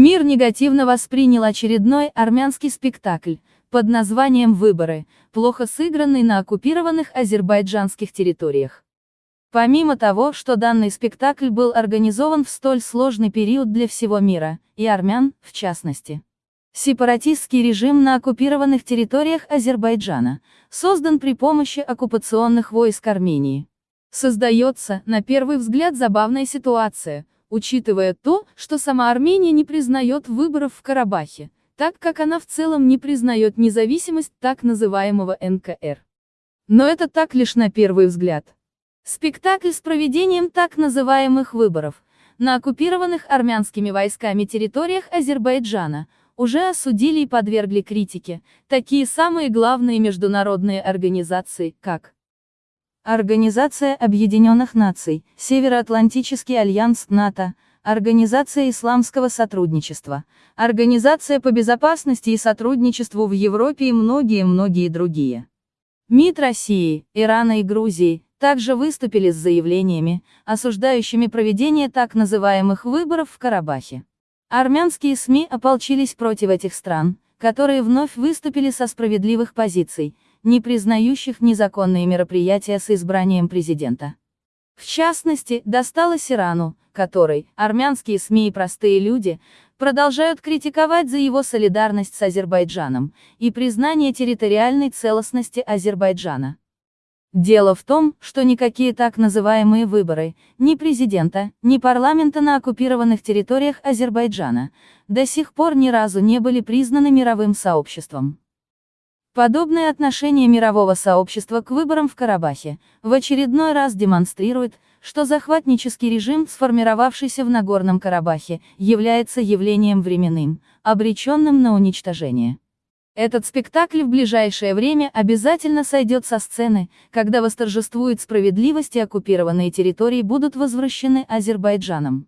Мир негативно воспринял очередной армянский спектакль, под названием «Выборы», плохо сыгранный на оккупированных азербайджанских территориях. Помимо того, что данный спектакль был организован в столь сложный период для всего мира, и армян, в частности. Сепаратистский режим на оккупированных территориях Азербайджана создан при помощи оккупационных войск Армении. Создается, на первый взгляд, забавная ситуация, учитывая то, что сама Армения не признает выборов в Карабахе, так как она в целом не признает независимость так называемого НКР. Но это так лишь на первый взгляд. Спектакль с проведением так называемых выборов на оккупированных армянскими войсками территориях Азербайджана уже осудили и подвергли критике такие самые главные международные организации, как Организация Объединенных Наций, Североатлантический альянс НАТО, Организация исламского сотрудничества, Организация по безопасности и сотрудничеству в Европе и многие-многие другие. МИД России, Ирана и Грузии, также выступили с заявлениями, осуждающими проведение так называемых выборов в Карабахе. Армянские СМИ ополчились против этих стран, которые вновь выступили со справедливых позиций, не признающих незаконные мероприятия с избранием президента. В частности, досталось Ирану, который, армянские СМИ и простые люди, продолжают критиковать за его солидарность с Азербайджаном и признание территориальной целостности Азербайджана. Дело в том, что никакие так называемые выборы, ни президента, ни парламента на оккупированных территориях Азербайджана, до сих пор ни разу не были признаны мировым сообществом. Подобное отношение мирового сообщества к выборам в Карабахе в очередной раз демонстрирует, что захватнический режим, сформировавшийся в Нагорном Карабахе, является явлением временным, обреченным на уничтожение. Этот спектакль в ближайшее время обязательно сойдет со сцены, когда восторжествует справедливость и оккупированные территории будут возвращены Азербайджаном.